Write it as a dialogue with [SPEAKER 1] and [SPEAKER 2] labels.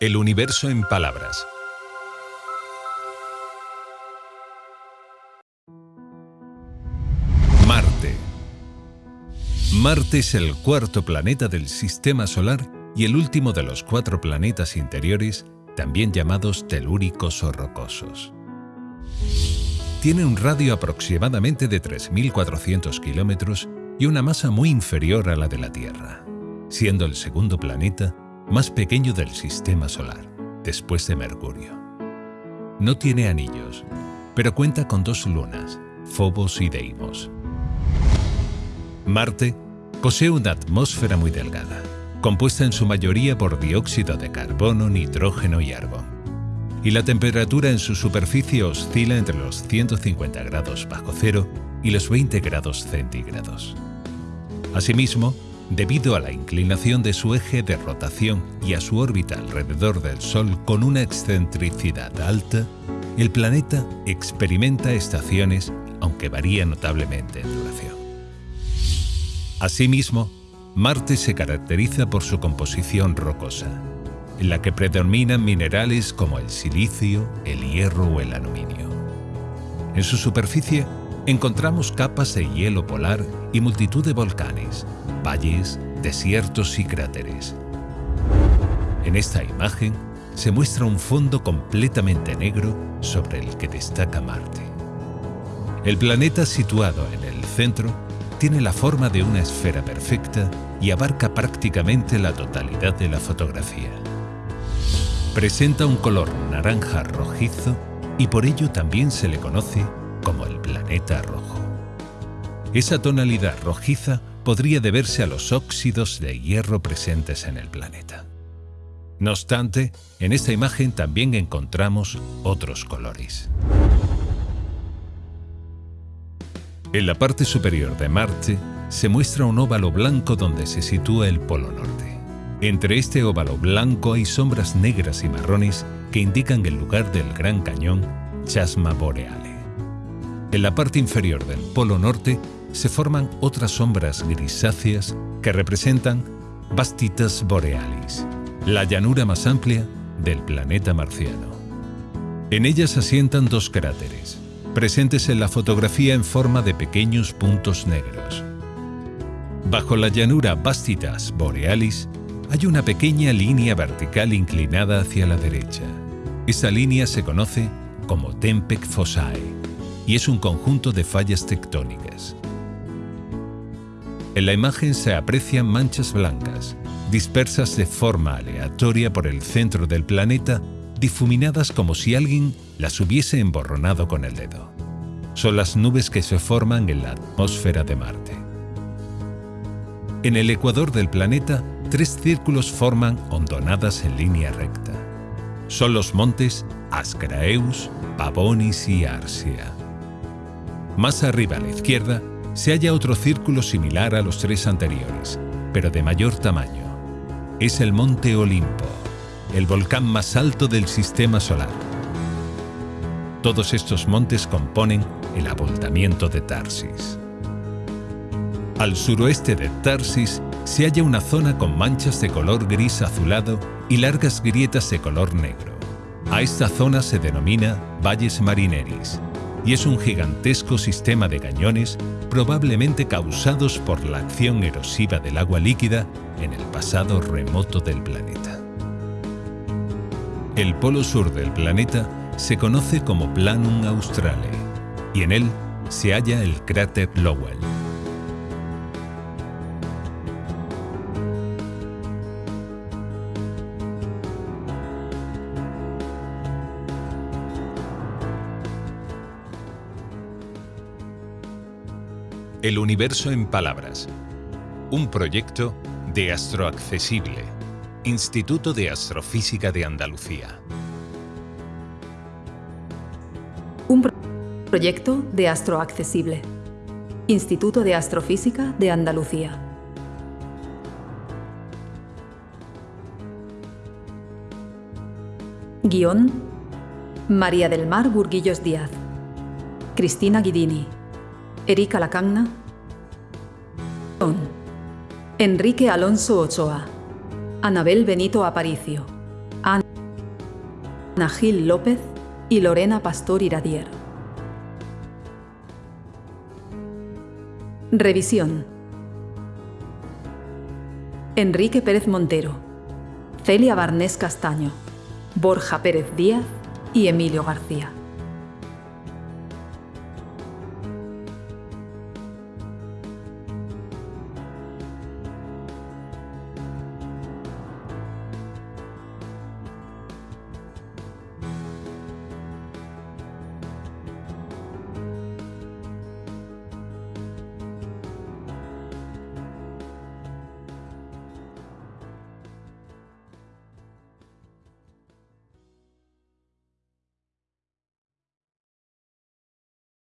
[SPEAKER 1] El universo en palabras. Marte. Marte es el cuarto planeta del Sistema Solar y el último de los cuatro planetas interiores, también llamados telúricos o rocosos. Tiene un radio aproximadamente de 3.400 kilómetros y una masa muy inferior a la de la Tierra, siendo el segundo planeta más pequeño del sistema solar, después de Mercurio. No tiene anillos, pero cuenta con dos lunas, Phobos y Deimos. Marte posee una atmósfera muy delgada, compuesta en su mayoría por dióxido de carbono, nitrógeno y argón. Y la temperatura en su superficie oscila entre los 150 grados bajo cero y los 20 grados centígrados. Asimismo, debido a la inclinación de su eje de rotación y a su órbita alrededor del Sol con una excentricidad alta, el planeta experimenta estaciones, aunque varía notablemente en duración. Asimismo, Marte se caracteriza por su composición rocosa, en la que predominan minerales como el silicio, el hierro o el aluminio. En su superficie encontramos capas de hielo polar y multitud de volcanes, valles, desiertos y cráteres. En esta imagen se muestra un fondo completamente negro sobre el que destaca Marte. El planeta situado en el centro tiene la forma de una esfera perfecta y abarca prácticamente la totalidad de la fotografía. Presenta un color naranja rojizo y por ello también se le conoce como el planeta rojo. Esa tonalidad rojiza podría deberse a los óxidos de hierro presentes en el planeta. No obstante, en esta imagen también encontramos otros colores. En la parte superior de Marte se muestra un óvalo blanco donde se sitúa el Polo Norte. Entre este óvalo blanco hay sombras negras y marrones que indican el lugar del Gran Cañón Chasma Boreale. En la parte inferior del Polo Norte se forman otras sombras grisáceas que representan Bastitas Borealis, la llanura más amplia del planeta marciano. En ellas asientan dos cráteres, presentes en la fotografía en forma de pequeños puntos negros. Bajo la llanura Bastitas Borealis hay una pequeña línea vertical inclinada hacia la derecha. Esa línea se conoce como Tempec Fossae y es un conjunto de fallas tectónicas. En la imagen se aprecian manchas blancas, dispersas de forma aleatoria por el centro del planeta, difuminadas como si alguien las hubiese emborronado con el dedo. Son las nubes que se forman en la atmósfera de Marte. En el ecuador del planeta, tres círculos forman hondonadas en línea recta. Son los montes Ascraeus, Pavonis y Arsia. Más arriba a la izquierda se halla otro círculo similar a los tres anteriores, pero de mayor tamaño. Es el Monte Olimpo, el volcán más alto del Sistema Solar. Todos estos montes componen el abultamiento de Tarsis. Al suroeste de Tarsis se halla una zona con manchas de color gris azulado y largas grietas de color negro. A esta zona se denomina Valles Marineris y es un gigantesco sistema de cañones probablemente causados por la acción erosiva del agua líquida en el pasado remoto del planeta. El polo sur del planeta se conoce como Planum Australe y en él se halla el cráter Lowell. El universo en palabras. Un proyecto de Astroaccesible, Instituto de Astrofísica de Andalucía.
[SPEAKER 2] Un proyecto de Astroaccesible, Instituto de Astrofísica de Andalucía. Guión María del Mar Burguillos Díaz. Cristina Guidini. Erika Lacagna, Enrique Alonso Ochoa, Anabel Benito Aparicio, Ana Gil López y Lorena Pastor Iradier. Revisión. Enrique Pérez Montero, Celia Barnés Castaño, Borja Pérez Díaz y Emilio García.